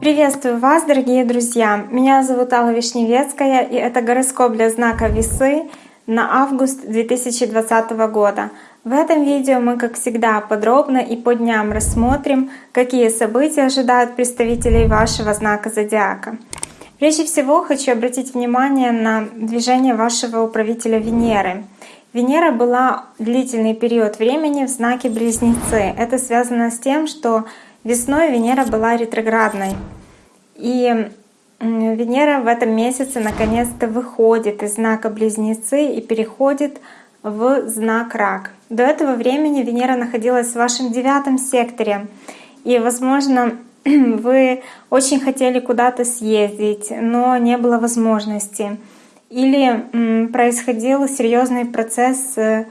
Приветствую вас, дорогие друзья! Меня зовут Алла Вишневецкая, и это гороскоп для знака Весы на август 2020 года. В этом видео мы, как всегда, подробно и по дням рассмотрим, какие события ожидают представителей вашего знака зодиака. Прежде всего хочу обратить внимание на движение вашего управителя Венеры. Венера была длительный период времени в знаке Близнецы. Это связано с тем, что Весной Венера была ретроградной. И Венера в этом месяце наконец-то выходит из знака Близнецы и переходит в знак Рак. До этого времени Венера находилась в вашем девятом секторе. И, возможно, вы очень хотели куда-то съездить, но не было возможности. Или происходил серьезный процесс э,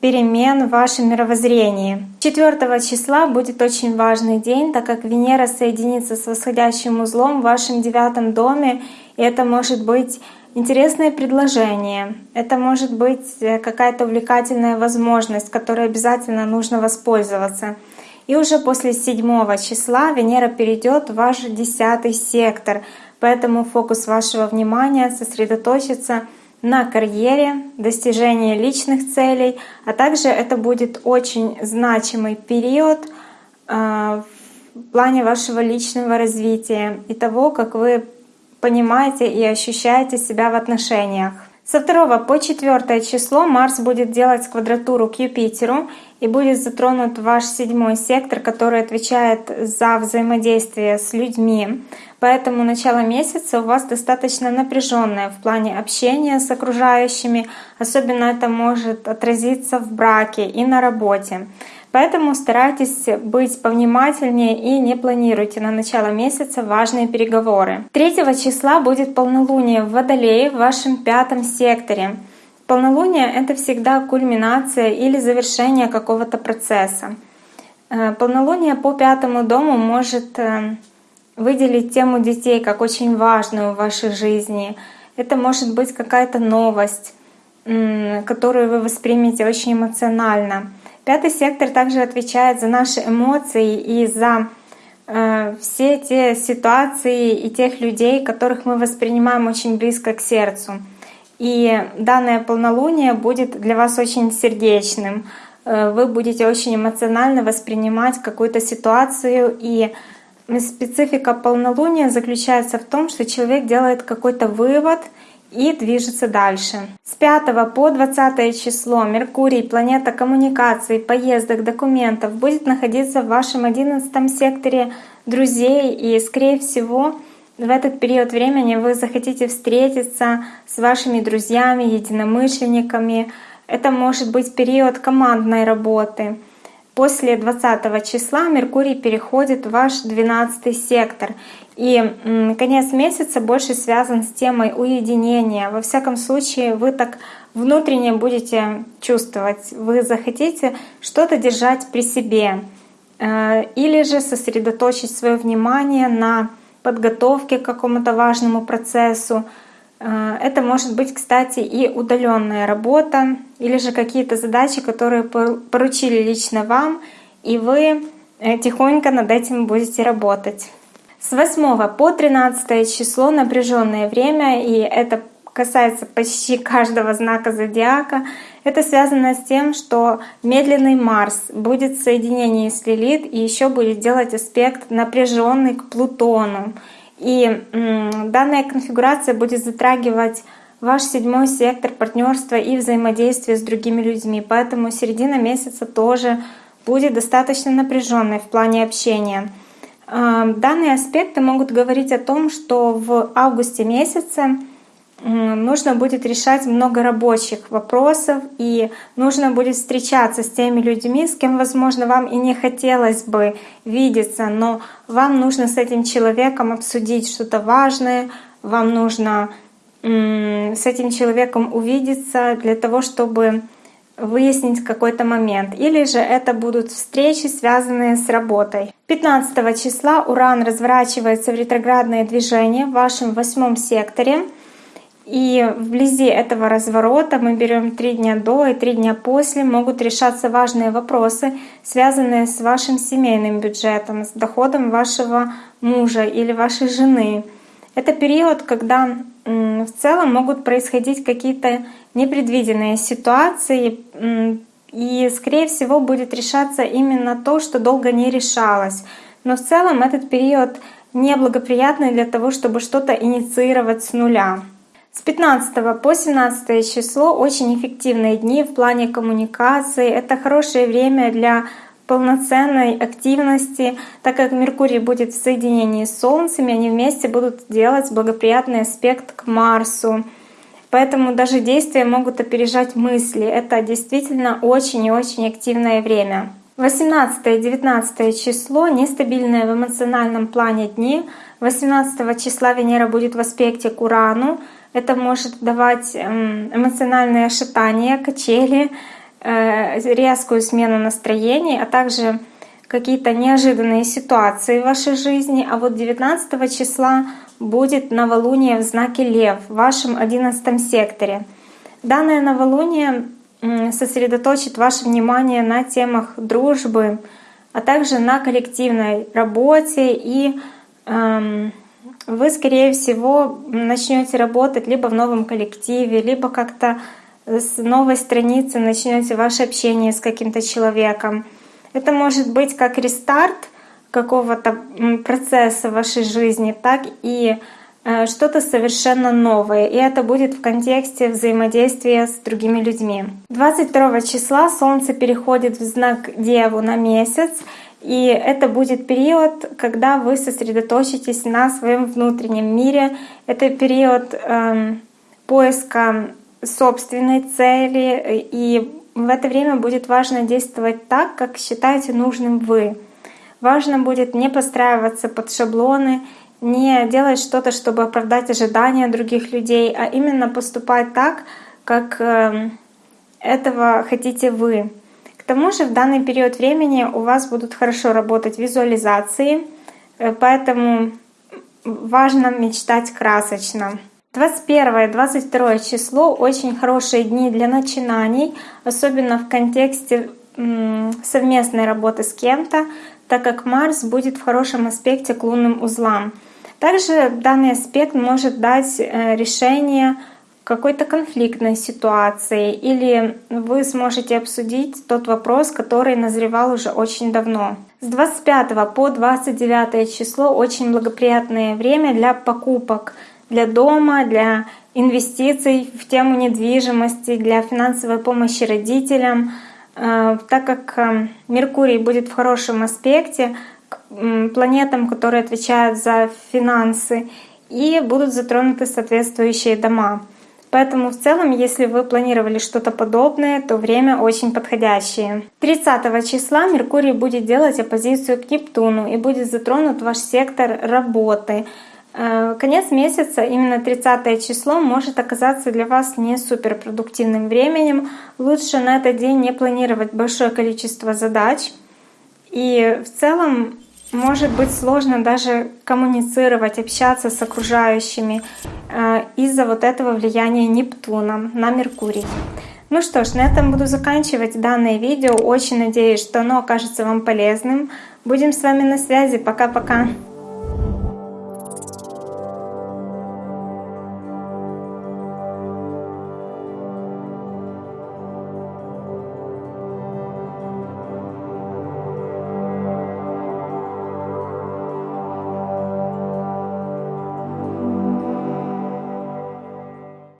перемен в вашем мировоззрении. 4 числа будет очень важный день, так как Венера соединится с восходящим узлом в вашем девятом доме, и это может быть интересное предложение, это может быть э, какая-то увлекательная возможность, которой обязательно нужно воспользоваться. И уже после 7 числа Венера перейдет в ваш десятый сектор, поэтому фокус вашего внимания сосредоточится на карьере, достижении личных целей, а также это будет очень значимый период а, в плане вашего личного развития и того, как вы понимаете и ощущаете себя в отношениях. Со 2 по 4 число Марс будет делать квадратуру к Юпитеру и будет затронут ваш седьмой сектор, который отвечает за взаимодействие с людьми. Поэтому начало месяца у вас достаточно напряженное в плане общения с окружающими. Особенно это может отразиться в браке и на работе. Поэтому старайтесь быть повнимательнее и не планируйте на начало месяца важные переговоры. 3 числа будет полнолуние в Водолее в вашем пятом секторе. Полнолуние — это всегда кульминация или завершение какого-то процесса. Э, полнолуние по пятому дому может э, выделить тему детей как очень важную в вашей жизни. Это может быть какая-то новость, которую вы воспримете очень эмоционально. Пятый сектор также отвечает за наши эмоции и за э, все те ситуации и тех людей, которых мы воспринимаем очень близко к сердцу. И данное полнолуние будет для вас очень сердечным. Э, вы будете очень эмоционально воспринимать какую-то ситуацию. И специфика полнолуния заключается в том, что человек делает какой-то вывод — и движется дальше. С 5 по 20 число Меркурий, планета коммуникаций, поездок, документов, будет находиться в вашем 11 секторе друзей и, скорее всего, в этот период времени вы захотите встретиться с вашими друзьями, единомышленниками. Это может быть период командной работы. После 20 числа Меркурий переходит в ваш 12 сектор. И конец месяца больше связан с темой уединения. Во всяком случае, вы так внутренне будете чувствовать. Вы захотите что-то держать при себе. Э, или же сосредоточить свое внимание на подготовке к какому-то важному процессу. Э, это может быть, кстати, и удаленная работа, или же какие-то задачи, которые поручили лично вам, и вы э, тихонько над этим будете работать. С 8 по 13 число напряженное время, и это касается почти каждого знака зодиака. Это связано с тем, что медленный Марс будет в соединении с Лилит и еще будет делать аспект напряженный к Плутону. И данная конфигурация будет затрагивать ваш седьмой сектор партнерства и взаимодействия с другими людьми. Поэтому середина месяца тоже будет достаточно напряженной в плане общения. Данные аспекты могут говорить о том, что в августе месяце нужно будет решать много рабочих вопросов, и нужно будет встречаться с теми людьми, с кем, возможно, вам и не хотелось бы видеться, но вам нужно с этим человеком обсудить что-то важное, вам нужно с этим человеком увидеться для того, чтобы выяснить какой-то момент. Или же это будут встречи, связанные с работой. 15 числа Уран разворачивается в ретроградное движение в вашем восьмом секторе. И вблизи этого разворота мы берем три дня до и три дня после, могут решаться важные вопросы, связанные с вашим семейным бюджетом, с доходом вашего мужа или вашей жены. Это период, когда в целом могут происходить какие-то непредвиденные ситуации, и, скорее всего, будет решаться именно то, что долго не решалось. Но в целом этот период неблагоприятный для того, чтобы что-то инициировать с нуля. С 15 по 17 число очень эффективные дни в плане коммуникации. Это хорошее время для полноценной активности, так как Меркурий будет в соединении с Солнцем, и они вместе будут делать благоприятный аспект к Марсу. Поэтому даже действия могут опережать мысли. Это действительно очень и очень активное время. 18 и 19 число — нестабильные в эмоциональном плане дни. 18 числа Венера будет в аспекте к Урану. Это может давать эм, эмоциональные шатания, качели, э, резкую смену настроений, а также какие-то неожиданные ситуации в вашей жизни. А вот 19 числа будет новолуние в знаке Лев в вашем 11 секторе. Данное новолуние сосредоточит ваше внимание на темах дружбы, а также на коллективной работе и эм, вы, скорее всего, начнете работать либо в новом коллективе, либо как-то с новой страницы начнете ваше общение с каким-то человеком. Это может быть как рестарт какого-то процесса в вашей жизни, так и Э, что-то совершенно новое, и это будет в контексте взаимодействия с другими людьми. 22 числа Солнце переходит в знак Деву на месяц, и это будет период, когда вы сосредоточитесь на своем внутреннем мире. Это период э, поиска собственной цели, и в это время будет важно действовать так, как считаете нужным вы. Важно будет не подстраиваться под шаблоны не делать что-то, чтобы оправдать ожидания других людей, а именно поступать так, как эм, этого хотите вы. Тому же в данный период времени у вас будут хорошо работать визуализации, э, поэтому важно мечтать красочно. 21-22 число — очень хорошие дни для начинаний, особенно в контексте совместной работы с кем-то, так как Марс будет в хорошем аспекте к лунным узлам. Также данный аспект может дать э, решение какой-то конфликтной ситуации, или вы сможете обсудить тот вопрос, который назревал уже очень давно. С 25 по 29 число очень благоприятное время для покупок для дома, для инвестиций в тему недвижимости, для финансовой помощи родителям. Э, так как э, Меркурий будет в хорошем аспекте, планетам, которые отвечают за финансы, и будут затронуты соответствующие дома. Поэтому в целом, если вы планировали что-то подобное, то время очень подходящее. 30 числа Меркурий будет делать оппозицию к Нептуну и будет затронут ваш сектор работы. Э, конец месяца, именно 30 число, может оказаться для вас не суперпродуктивным временем. Лучше на этот день не планировать большое количество задач. И в целом может быть сложно даже коммуницировать, общаться с окружающими э, из-за вот этого влияния Нептуна на Меркурий. Ну что ж, на этом буду заканчивать данное видео. Очень надеюсь, что оно окажется вам полезным. Будем с вами на связи. Пока-пока.